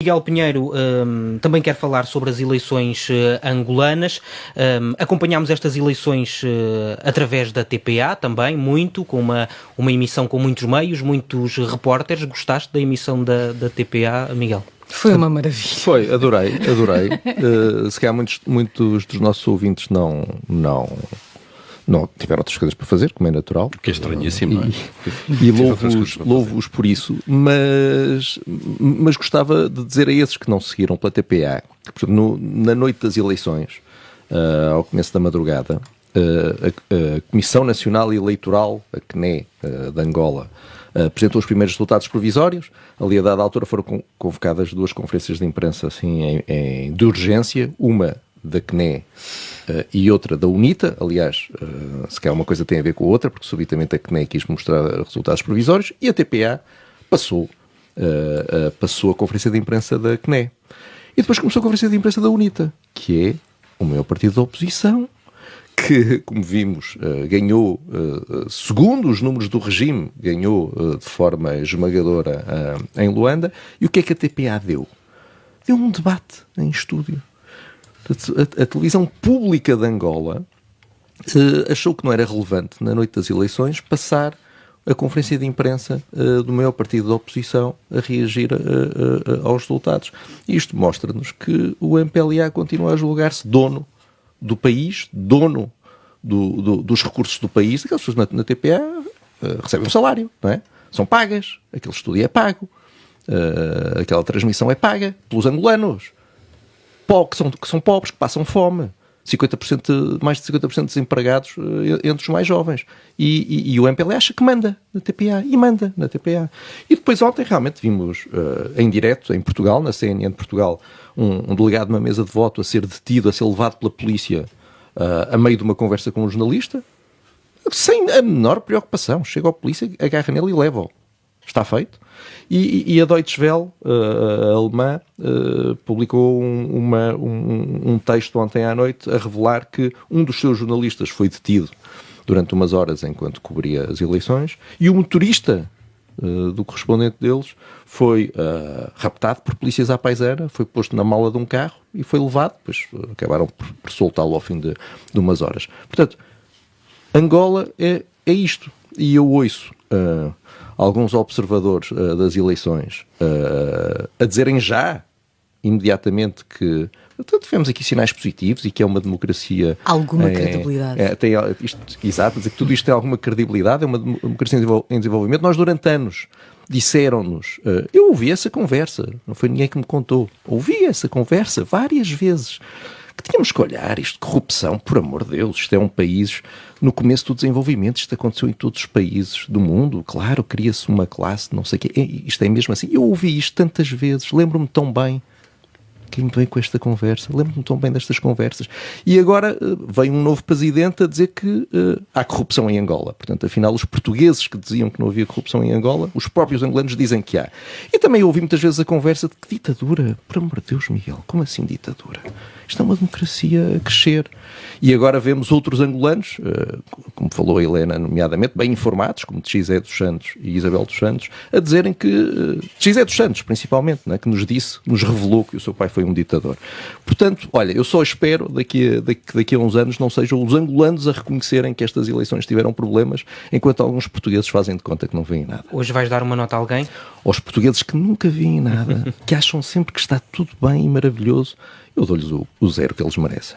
Miguel Pinheiro um, também quer falar sobre as eleições uh, angolanas. Um, acompanhámos estas eleições uh, através da TPA também, muito, com uma, uma emissão com muitos meios, muitos repórteres. Gostaste da emissão da, da TPA, Miguel? Foi uma maravilha. Foi, adorei, adorei. uh, se calhar muitos, muitos dos nossos ouvintes não, não, não tiveram outras coisas para fazer, como é natural. Que é estranhíssimo, não é? E, e louvo-os louvo por isso, mas, mas gostava de dizer a esses que não seguiram pela TPA, que no, na noite das eleições, uh, ao começo da madrugada, uh, a, a, Comissão Nacional Eleitoral, a CNE, uh, de Angola, apresentou os primeiros resultados provisórios. Ali, a dada altura, foram convocadas duas conferências de imprensa assim, em, em, de urgência, uma da CNE uh, e outra da UNITA. Aliás, uh, se calhar uma coisa tem a ver com a outra, porque subitamente a CNE quis mostrar resultados provisórios e a TPA passou, uh, passou a conferência de imprensa da CNE. E depois começou a conferência de imprensa da UNITA, que é o maior partido da oposição, que, como vimos, ganhou, segundo os números do regime, ganhou de forma esmagadora em Luanda. E o que é que a TPA deu? Deu um debate em estúdio a, a, televisão pública de Angola uh, achou que não era relevante, na noite das eleições, passar a conferência de imprensa uh, do maior partido da oposição a reagir uh, aos resultados. Isto mostra-nos que o MPLA continua a julgar-se dono do país, dono do, do, dos recursos do país. Aquelas pessoas na, na TPA recebem um salário, não é? São pagas, aquele estúdio é pago, aquela transmissão é paga pelos angolanos que são, que são pobres, que passam fome. 50%, mais de 50% desempregados eh, entre os mais jovens. E, e, e, o MPLA acha que manda na TPA. E manda na TPA. E depois ontem realmente vimos uh, em direto, em Portugal, na CNN de Portugal, um, um, delegado numa mesa de voto a ser detido, a ser levado pela polícia uh, a meio de uma conversa com um jornalista, sem a menor preocupação. Chega a polícia, agarra nele e leva-o. Está feito. E, e a Deutsche Welle, uh, a alemã, uh, publicou um, uma, um, um, texto ontem à noite a revelar que um dos seus jornalistas foi detido durante umas horas enquanto cobria as eleições e o motorista uh, do correspondente deles foi raptado por polícias à paisana, foi posto na mala de um carro e foi levado, depois acabaram por, por soltá-lo ao fim de, de, umas horas. Portanto, Angola é, é isto. E eu ouço uh, alguns observadores uh, das eleições uh, a dizerem já, imediatamente, que portanto, tivemos aqui sinais positivos e que é uma democracia. Alguma é, credibilidade. É, tem, isto, exato, dizer que tudo isto tem alguma credibilidade, é uma democracia em desenvolvimento. Nós, durante anos, disseram-nos. Uh, eu ouvi essa conversa, não foi ninguém que me contou. Ouvi essa conversa várias vezes que tínhamos que olhar isto, corrupção, por amor de Deus, isto é um país no começo do desenvolvimento, isto aconteceu em todos os países do mundo, claro, cria-se uma classe, não sei o quê, isto é mesmo assim. Eu ouvi isto tantas vezes, lembro-me tão bem quem vem com esta conversa? Lembro-me tão bem destas conversas. E agora uh, vem um novo presidente a dizer que uh, há corrupção em Angola. Portanto, afinal, os portugueses que diziam que não havia corrupção em Angola, os próprios angolanos dizem que há. E também ouvi muitas vezes a conversa de que ditadura. Por amor de Deus, Miguel, como assim ditadura? Isto é uma democracia a crescer. E agora vemos outros angolanos, uh, como falou a Helena, nomeadamente, bem informados, como Xé dos Santos e Isabel dos Santos, a dizerem que. Uh, Xé dos Santos, principalmente, né, que nos disse, nos revelou que o seu pai foi um ditador. Portanto, olha, eu só espero daqui a, daqui, daqui a uns anos não sejam os angolanos a reconhecerem que estas eleições tiveram problemas, enquanto alguns portugueses fazem de conta que não veem nada. Hoje vais dar uma nota a alguém? Aos portugueses que nunca veem nada, que acham sempre que está tudo bem e maravilhoso, eu dou-lhes o, o zero que eles merecem.